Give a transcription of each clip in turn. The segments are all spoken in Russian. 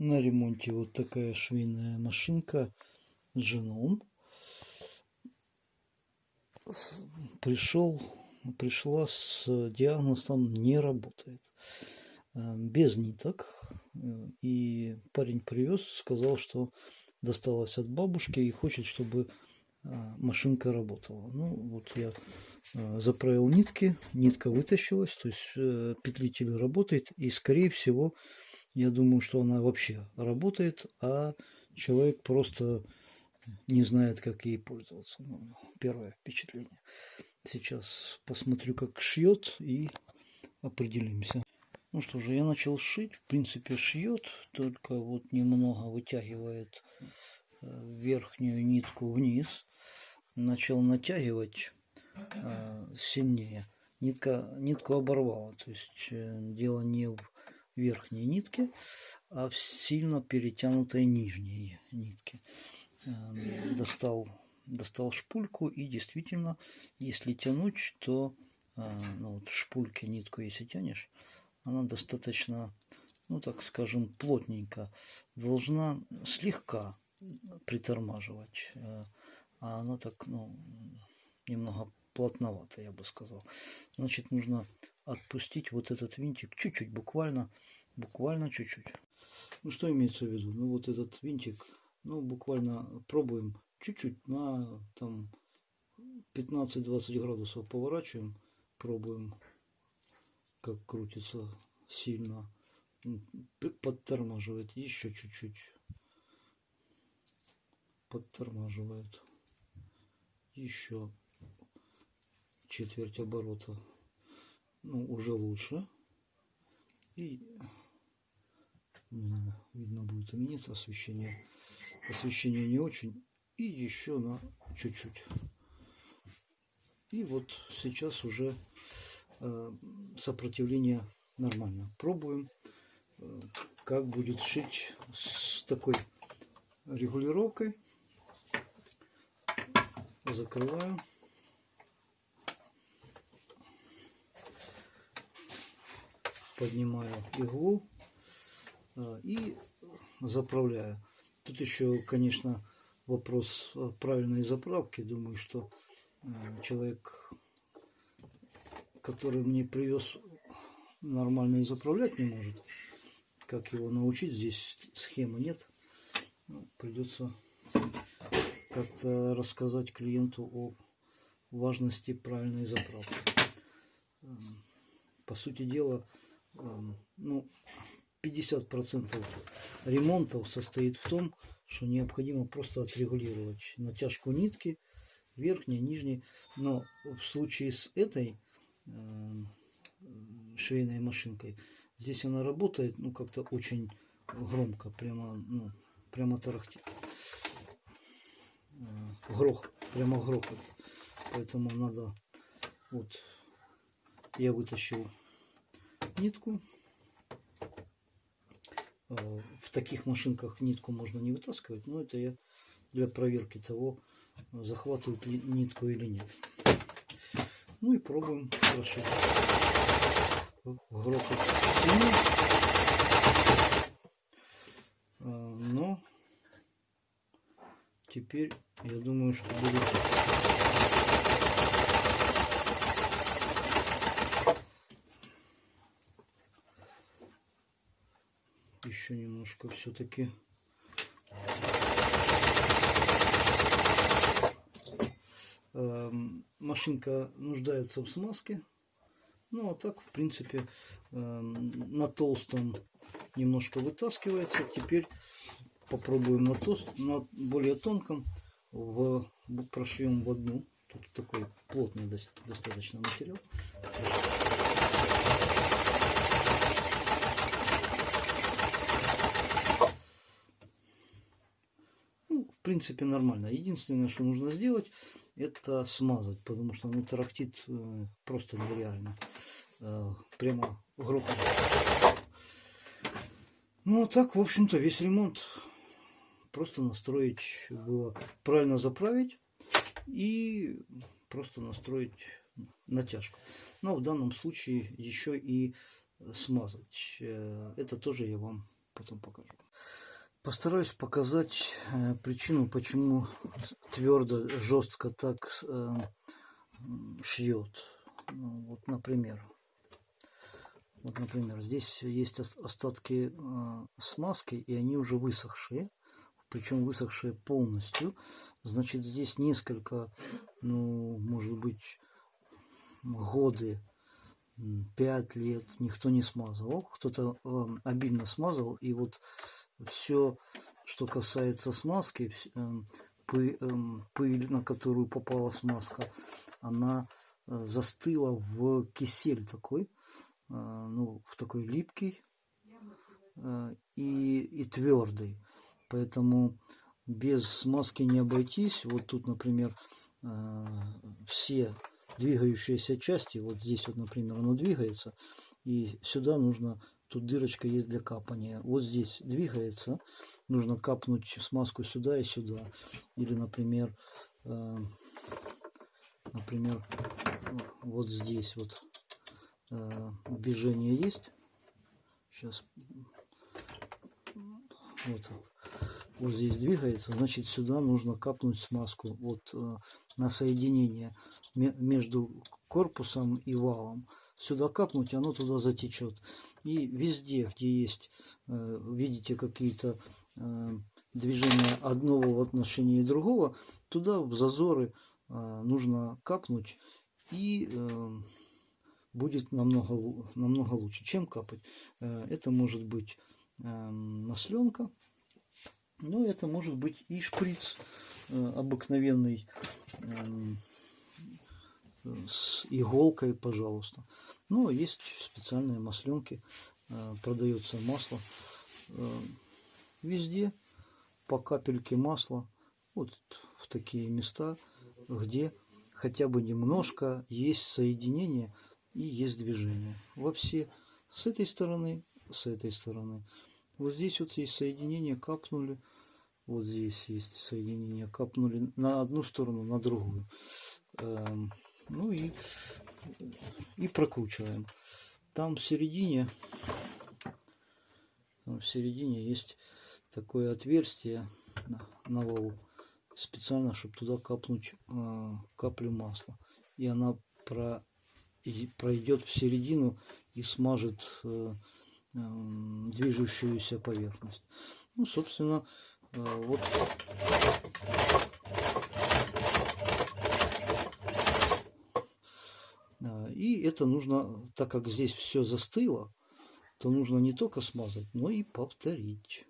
На ремонте вот такая швейная машинка Женом. Пришел, пришла с диагнозом не работает. Э, без ниток. Э, и парень привез, сказал, что досталось от бабушки и хочет, чтобы э, машинка работала. Ну, вот я заправил нитки, нитка вытащилась, то есть петлитель работает, и скорее всего, я думаю, что она вообще работает, а человек просто не знает, как ей пользоваться. Ну, первое впечатление. Сейчас посмотрю, как шьет и определимся. Ну что же, я начал шить. В принципе, шьет, только вот немного вытягивает э, верхнюю нитку вниз. Начал натягивать э, сильнее. Нитка, нитку оборвала. То есть э, дело не в верхней нитке, а сильно перетянутой нижней нитке. Э, достал, достал шпульку и действительно, если тянуть, то э, ну, вот шпульки нитку, если тянешь, она достаточно, ну так скажем, плотненько, должна слегка притормаживать. Э, а она так, ну, немного плотновато, я бы сказал. Значит, нужно отпустить вот этот винтик чуть-чуть, буквально, буквально чуть-чуть. Ну, что имеется в виду? Ну, вот этот винтик, ну, буквально пробуем чуть-чуть на там 15-20 градусов поворачиваем, пробуем как крутится сильно. Подтормаживает еще чуть-чуть. Подтормаживает. Еще четверть оборота. Ну, уже лучше. И видно будет нет освещение. Освещение не очень. И еще на чуть-чуть. И вот сейчас уже Э, сопротивление нормально. Пробуем, э, как будет шить с такой регулировкой. Закрываю. Поднимаю иглу э, и заправляю. Тут еще, конечно, вопрос правильной заправки. Думаю, что человек который мне привез, нормально и заправлять не может. Как его научить? Здесь схемы нет. Ну, придется как-то рассказать клиенту о важности правильной заправки. Эм, по сути дела, ну, 50% ремонтов состоит в том, что необходимо просто отрегулировать натяжку нитки, верхней, нижней. Но в случае с этой Э, швейной машинкой. Здесь она работает, ну, как-то очень громко, прямо, ну, прямо тарахтит. Э, грох, прямо грохот. Поэтому надо, вот, я вытащил нитку. Э, в таких машинках нитку можно не вытаскивать, но это я для проверки того, захватывает ли нитку или нет. Ну и пробуем прошить. Грохот а, Но теперь я думаю, что будет еще немножко все-таки Эм, машинка нуждается в смазке. Ну, а так, в принципе, эм, на толстом немножко вытаскивается. Теперь попробуем на, тост, на более тонком. В, прошьем в одну. Тут такой плотный достаточно материал. Принципе, нормально. Единственное, что нужно сделать, это смазать, потому что ну, тарахтит э, просто нереально. Э, прямо грохот. Ну, а так, в общем-то, весь ремонт просто настроить было правильно заправить и просто настроить натяжку. Но в данном случае еще и смазать. Э, это тоже я вам потом покажу. Постараюсь показать э, причину, почему твердо, жестко так э, шьет. Ну, вот, например. Вот, например, здесь есть остатки э, смазки, и они уже высохшие. Причем высохшие полностью. Значит, здесь несколько, ну, может быть, годы, пять лет никто не смазывал. Кто-то э, обильно смазал, и вот все, что касается смазки, эм, эм, пыль, на которую попала смазка, она э, застыла в кисель такой, э, ну, в такой липкий э, и, и твердый. Поэтому без смазки не обойтись. Вот тут, например, все двигающиеся части, вот здесь вот, например, оно двигается, и сюда нужно Тут дырочка есть для капания. Вот здесь двигается. Нужно капнуть смазку сюда и сюда. Или, например, э, например, вот здесь вот э, движение есть. Сейчас вот Вот здесь двигается, значит сюда нужно капнуть смазку вот э, на соединение между корпусом и валом сюда капнуть, оно туда затечет. И везде, где есть, э, видите какие-то э, движения одного в отношении другого, туда в зазоры э, нужно капнуть и будет намного, намного лучше. Чем капать? Это может быть масленка, но это может быть и шприц обыкновенный с иголкой, пожалуйста. Ну, а есть специальные масленки, э, продается масло. Э, везде по капельке масла, вот в такие места, где хотя бы немножко есть соединение и есть движение. Во все с этой стороны, с этой стороны. Вот здесь вот есть соединение, капнули. Вот здесь есть соединение, капнули на одну сторону, на другую. Ну и, и прокручиваем. Там в середине, там в середине есть такое отверстие на, на валу. Специально, чтобы туда капнуть э, каплю масла. И она про, и пройдет в середину и смажет э, э, движущуюся поверхность. Ну, собственно, э, вот И это нужно, так как здесь все застыло, то нужно не только смазать, но и повторить.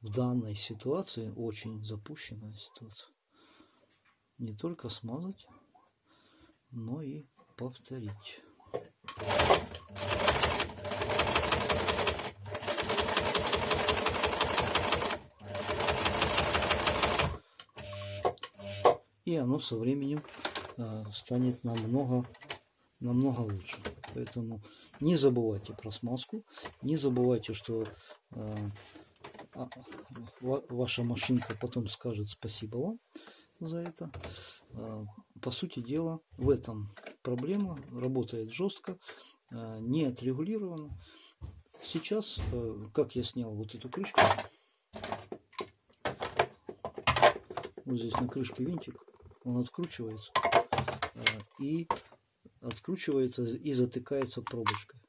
В данной ситуации очень запущенная ситуация. Не только смазать, но и повторить. И оно со временем станет намного намного лучше. Поэтому не забывайте про смазку, не забывайте, что э, а, ваша машинка потом скажет спасибо вам за это. Э, по сути дела, в этом проблема. Работает жестко, э, не отрегулировано. Сейчас, э, как я снял вот эту крышку, вот здесь на крышке винтик, он откручивается. Э, и откручивается и затыкается пробочкой.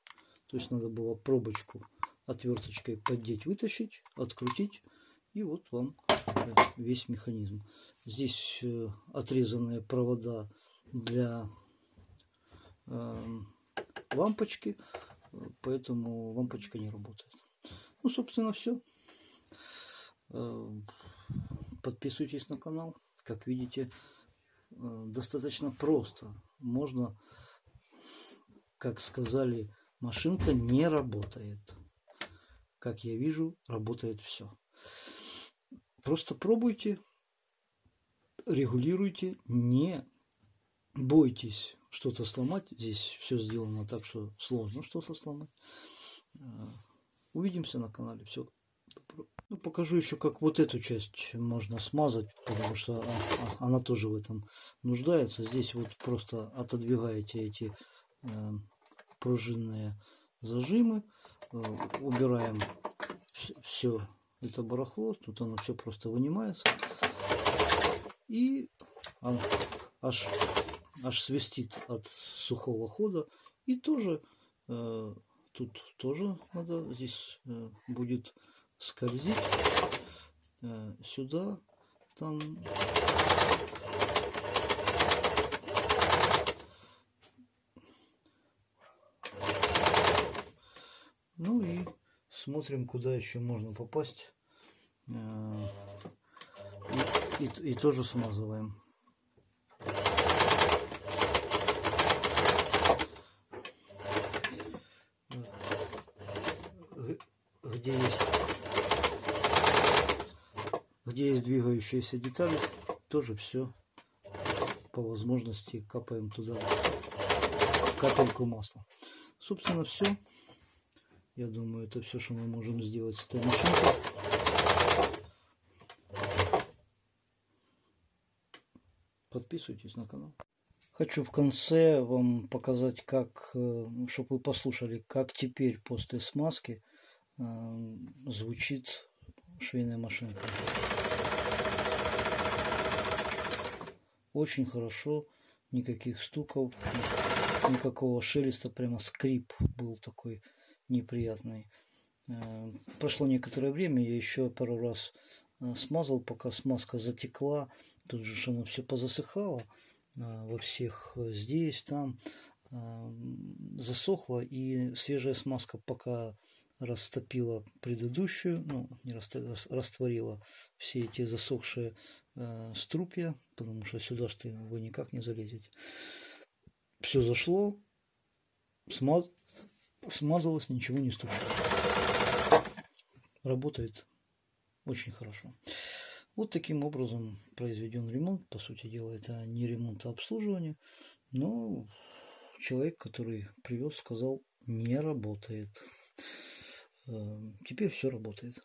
То есть надо было пробочку отверточкой поддеть, вытащить, открутить, и вот вам э, весь механизм. Здесь э, отрезанные провода для э, лампочки, поэтому лампочка не работает. Ну, собственно, все. Подписывайтесь на канал. Как видите, достаточно просто. Можно как сказали, машинка не работает. Как я вижу, работает все. Просто пробуйте, регулируйте, не бойтесь что-то сломать. Здесь все сделано так, что сложно что-то сломать. А, увидимся на канале. Все. Ну, покажу еще, как вот эту часть можно смазать, потому что она тоже в этом нуждается. Здесь вот просто отодвигаете эти Э, пружинные зажимы. Э, убираем все это барахло. Тут оно все просто вынимается. И аж, аж свистит от сухого хода. И тоже э, тут тоже надо здесь э, будет скользить э, сюда там. Ну и смотрим куда еще можно попасть. Э, и, и, и тоже смазываем где есть где есть двигающиеся детали тоже все по возможности капаем туда капельку масла. Собственно все я думаю это все что мы можем сделать с этой машинкой. Подписывайтесь на канал. Хочу в конце вам показать, как, э, чтобы вы послушали, как теперь после смазки звучит швейная машинка. Очень хорошо, никаких стуков, никакого шелеста, прямо скрип был такой неприятный. Э, прошло некоторое время, я еще пару раз э, смазал, пока смазка затекла, тут же оно все позасыхало э, во всех здесь, там засохло, и свежая смазка пока растопила предыдущую, ну, не растворила все эти засохшие э, струпья, потому что сюда что вы никак не залезете. Все зашло, смаз... смазалось, ничего не стучит. Работает очень хорошо. Вот таким образом произведен ремонт. По сути дела, это не ремонт, а обслуживание. Но человек, который привез, сказал, не работает. Эм, теперь все работает.